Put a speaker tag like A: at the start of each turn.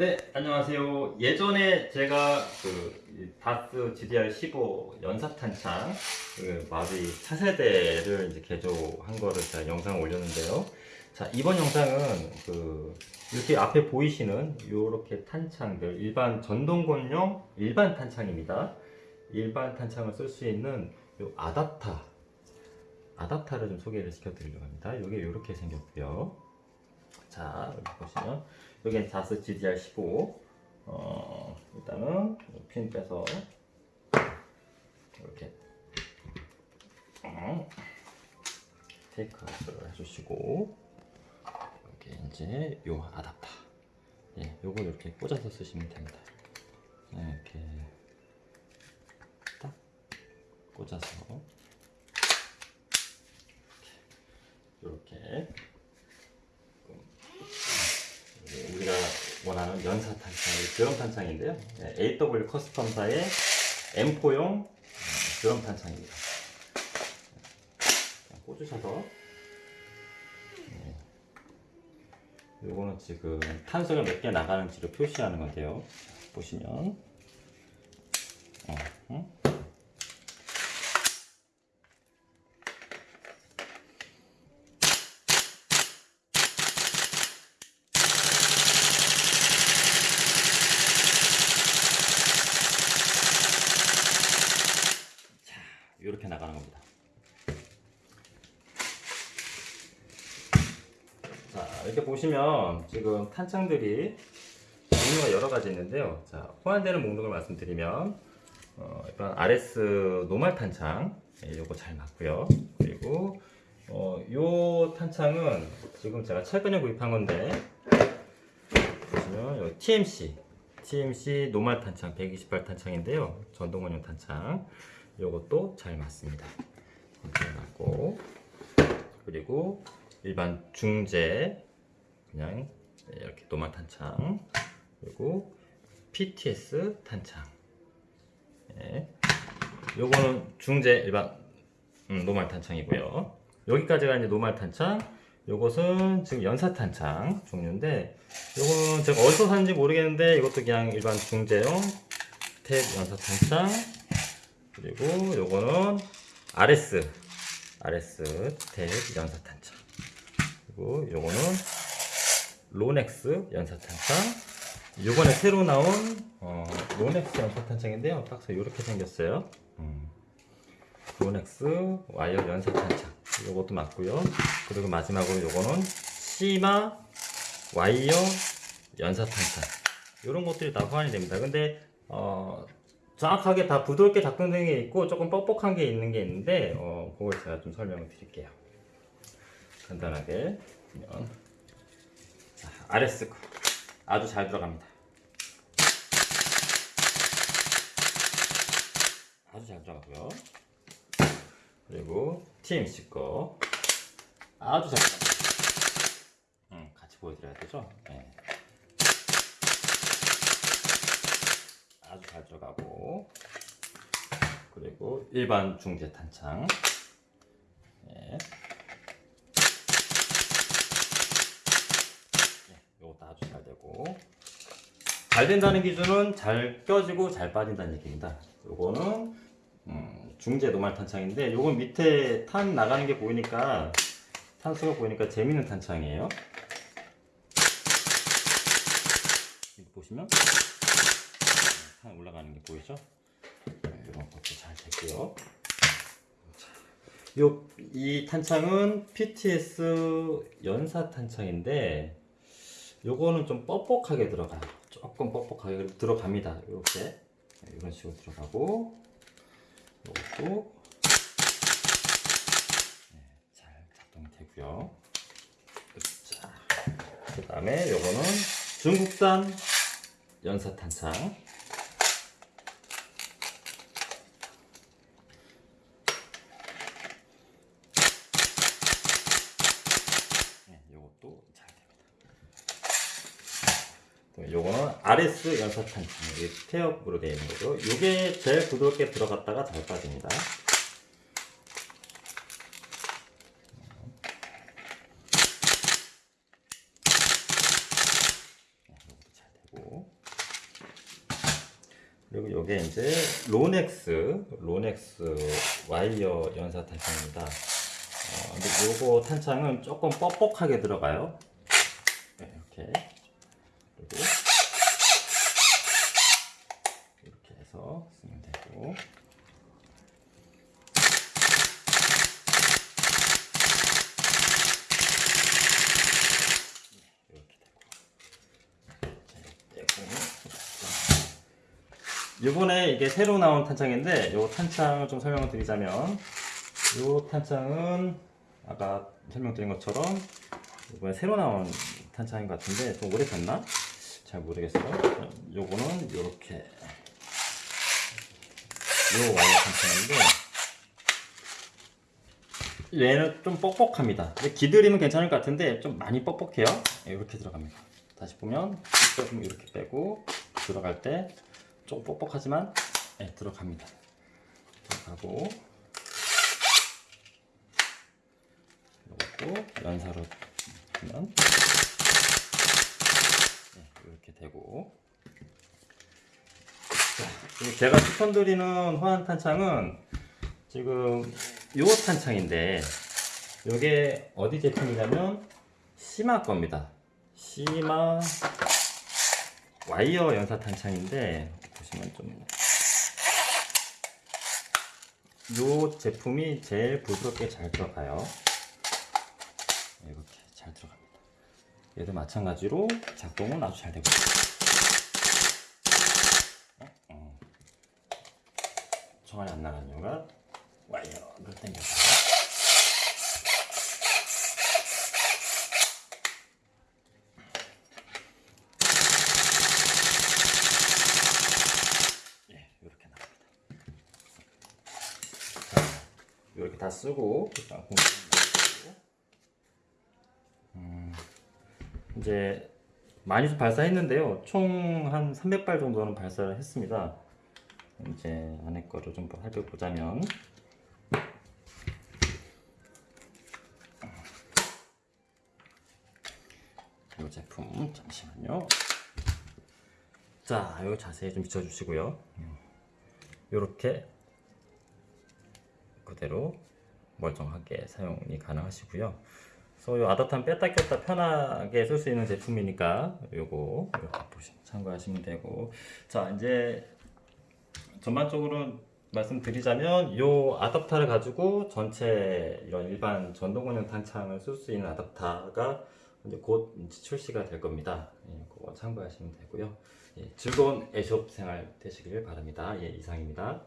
A: 네, 안녕하세요. 예전에 제가 그 다스 GDR15 연사탄창 그 마비 차세대를 이제 개조한 거를 제가 영상을 올렸는데요. 자, 이번 영상은 그 이렇게 앞에 보이시는 이렇게 탄창들 일반 전동권용 일반 탄창입니다. 일반 탄창을 쓸 수 있는 요 아답타 아답타를 좀 소개를 시켜드리려고 합니다. 이게 이렇게 생겼고요. 자, 여기 보시면 여기는 자스 GDR15 어, 일단은 핀 빼서 이렇게 어, 테이크아웃을 해주시고 여기 이제 요 아답터 예, 요걸 이렇게 꽂아서 쓰시면 됩니다. 네, 이렇게 딱 꽂아서 이렇게 우리가 원하는 연사 탄창, 드럼 탄창인데요. 네, AW 커스텀사의 M4용 드럼 탄창입니다. 꽂으셔서 네. 요거는 지금 탄소가 몇 개 나가는지를 표시하는 건데요. 보시면 어, 응? 이렇게 나가는 겁니다. 자, 이렇게 보시면 지금 탄창들이 종류가 여러 가지 있는데요. 자, 호환되는 목록을 말씀드리면 어, 일단 RS 노말 탄창 예, 요거 잘 맞고요. 그리고 어, 요 탄창은 지금 제가 최근에 구입한 건데 보시면 여기 TMC TMC 노말 탄창 128 탄창인데요. 전동원용 탄창. 요것도 잘 맞습니다. 잘 맞고 그리고 일반 중재 그냥 이렇게 노말 탄창 그리고 PTS 탄창 예. 요거는 중재 일반 음, 노말 탄창이고요. 여기까지가 이제 노말 탄창 요것은 지금 연사 탄창 종류인데 요거는 제가 어디서 샀는지 모르겠는데 이것도 그냥 일반 중재용 태엽 연사 탄창 그리고 요거는 RS RS 태엽 연사 탄창 그리고 요거는 Lonex 연사 탄창. 요번에 새로 나온 어, Lonex 연사 탄창인데요. 박스 이렇게 생겼어요. 음. Lonex 와이어 연사 탄창. 요것도 맞고요. 그리고 마지막으로 요거는 CYMA 와이어 연사 탄창. 이런 것들이 다 호환이 됩니다. 근데 어, 정확하게 다 부드럽게 작동되는 게 있고 조금 뻑뻑한 게 있는 게 있는데 어, 그걸 제가 좀 설명을 드릴게요. 간단하게. 보면 자, RS 거 아주 잘 들어갑니다. 아주 잘 들어가고요. 그리고 TMC 거 아주 잘 들어갑니다. 음, 같이 보여드려야 되죠? 네. 아주 잘 들어가고. 그리고 일반 중재 탄창 네. 네, 이것도 아주 잘 되고 잘 된다는 기준은 잘 껴지고 잘 빠진다는 얘기입니다 요거는 음, 중재 노말 탄창인데 요건 밑에 탄 나가는 게 보이니까 탄수가 보이니까 재밌는 탄창이에요 보시면 상 올라가는 게 보이죠? 네, 이런 것도 잘 됐고요. 요, 이 탄창은 PTS 연사 탄창인데 요거는 좀 뻑뻑하게 들어가요. 조금 뻑뻑하게 들어갑니다. 이렇게 네, 이런 식으로 들어가고 요것도 네, 잘 작동이 되고요. 자, 그 다음에 요거는 중국산 연사 탄창 요것도 잘 됩니다. 요거는 RS 연사탄 태엽으로 되어 있는 거죠. 요게 제일 부드럽게 들어갔다가 잘 빠집니다. 잘 되고 요게 이제 Lonex Lonex 와이어 연사 탄창입니다. 어, 근데 요거 탄창은 조금 뻑뻑하게 들어가요. 네, 이렇게 그리고 쓰면 되고 이렇게 되고 이번에 이게 새로 나온 탄창인데 이 탄창을 좀 설명을 드리자면 이 탄창은 아까 설명드린 것처럼 이번에 새로 나온 탄창인 것 같은데 좀 오래 됐나? 잘 모르겠어요. 요거는 이렇게 요 와이어 탄창인데 얘는 좀 뻑뻑합니다. 근데 기드림은 괜찮을 것 같은데 좀 많이 뻑뻑해요. 네, 이렇게 들어갑니다. 다시 보면 조금 이렇게 빼고 들어갈 때좀 뻑뻑하지만 네, 들어갑니다. 들어가고 이것도 연사로 하면 네, 이렇게 되고 제가 추천드리는 호환 탄창은 지금 요 탄창인데 요게 어디 제품이냐면 시마 겁니다. 시마 와이어 연사 탄창인데 보시면 좀 요 제품이 제일 부드럽게 잘 들어가요. 네, 이렇게 잘 들어갑니다. 얘도 마찬가지로 작동은 아주 잘 되고 있어요. 어? 어. 총알이 안 나간 이유가 와이어를 당겨서 예, 이렇게 이렇게 다 쓰고 음, 이제 많이 발사했는데요. 총 한 300발 정도는 발사를 했습니다. 이제 안에 거를 좀 살펴보자면 이 제품 잠시만요. 자, 요 자세히 좀 비춰주시고요. 이렇게 그대로 멀쩡하게 사용이 가능하시고요. 그래서 이 아답탄 뺐다 꼈다 편하게 쓸 수 있는 제품이니까 요거 참고하시면 되고 자 이제 전반적으로 말씀드리자면 요 아답타를 가지고 전체 이런 일반 전동원형 탄창을 쓸 수 있는 아답타가 이제 곧 출시가 될 겁니다. 예, 그거 참고하시면 되고요. 예, 즐거운 애숍 생활 되시길 바랍니다. 예, 이상입니다.